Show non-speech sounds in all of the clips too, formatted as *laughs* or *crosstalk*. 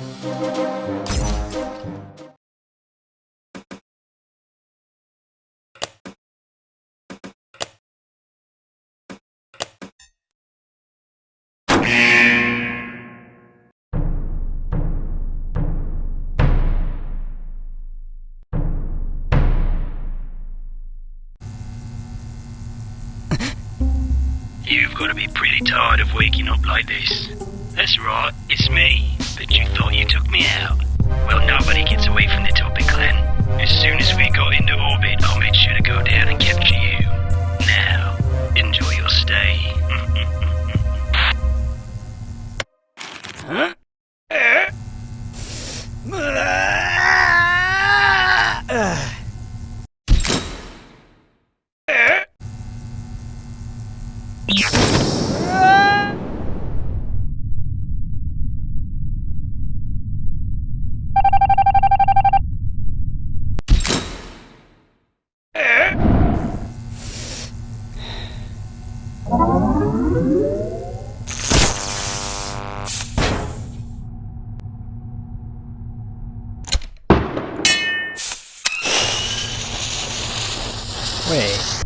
You've got to be pretty tired of waking up like this. That's right, it's me. But you thought you took me out. Well, nobody gets away from the Toppat Clan. As soon as we got into orbit, I made sure to go down and capture you. Now, enjoy your stay. *laughs* *laughs* huh? Wait.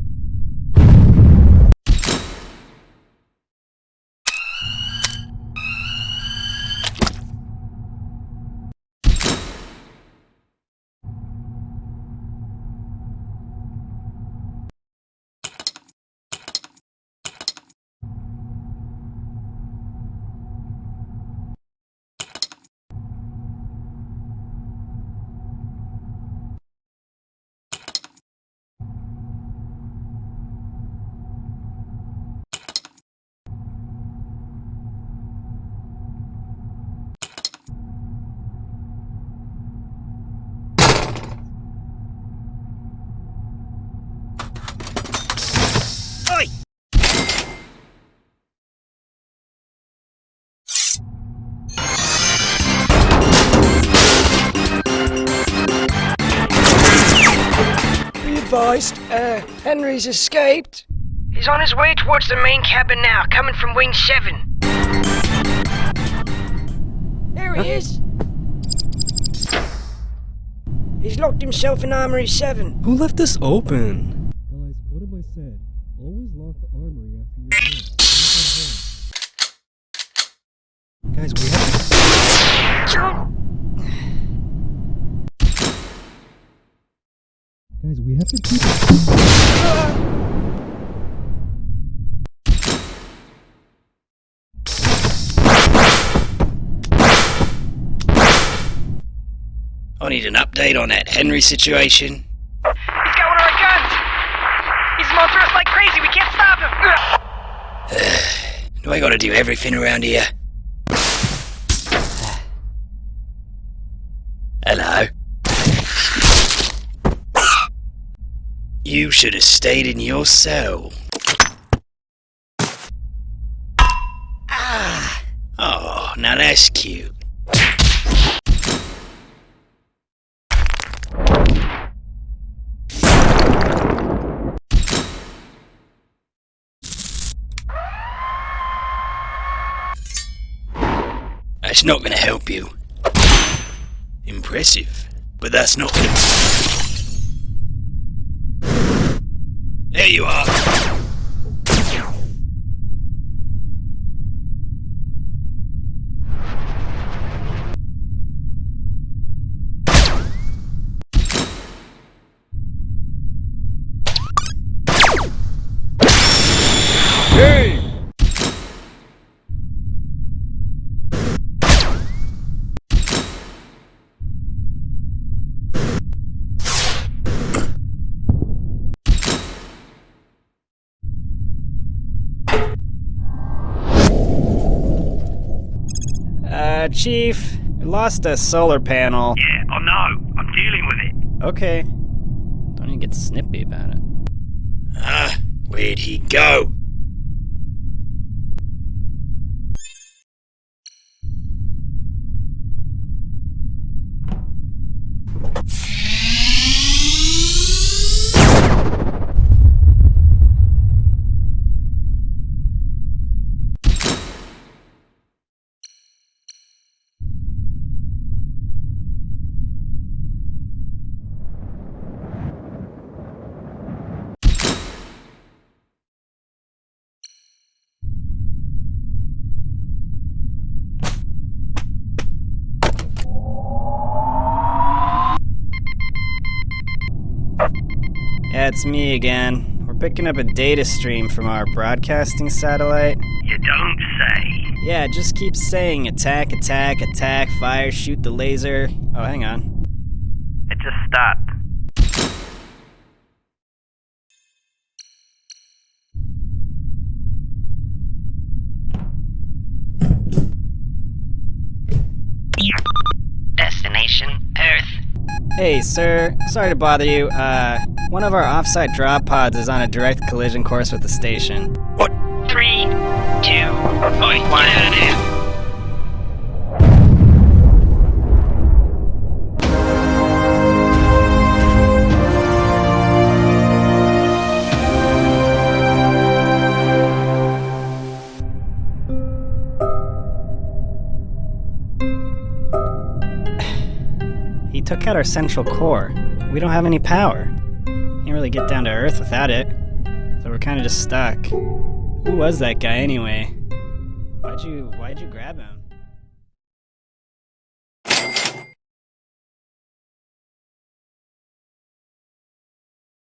Advised, uh, Henry's escaped. He's on his way towards the main cabin now, coming from Wing 7. There he is. He's locked himself in Armory 7. Who left this open? Guys, what have I said? Always lock the armory after you're done. Don't come home. Guys, we have Guys, we have to keep it. I need an update on that Henry situation. He's got one of our guns! He's after us like crazy, we can't stop him! *sighs* Do I gotta do everything around here? You should have stayed in your cell. Ah! Oh, now that's cute. That's not gonna help you. Impressive. But that's not gonna... There you are. Uh, Chief, we lost a solar panel. Yeah, I know. I'm dealing with it. Okay. Don't even get snippy about it. Ah, where'd he go? Yeah, it's me again. We're picking up a data stream from our broadcasting satellite. You don't say. Yeah, just keep saying attack, attack, attack, fire, shoot the laser. Oh, hang on. It just stopped. Destination Earth. Hey, sir. Sorry to bother you. Uh, one of our offsite drop pods is on a direct collision course with the station. What? Three, two, one. Get out of there. He took out our central core. We don't have any power. Can't really get down to Earth without it. So we're kind of just stuck. Who was that guy anyway? Why'd you Why'd you grab him?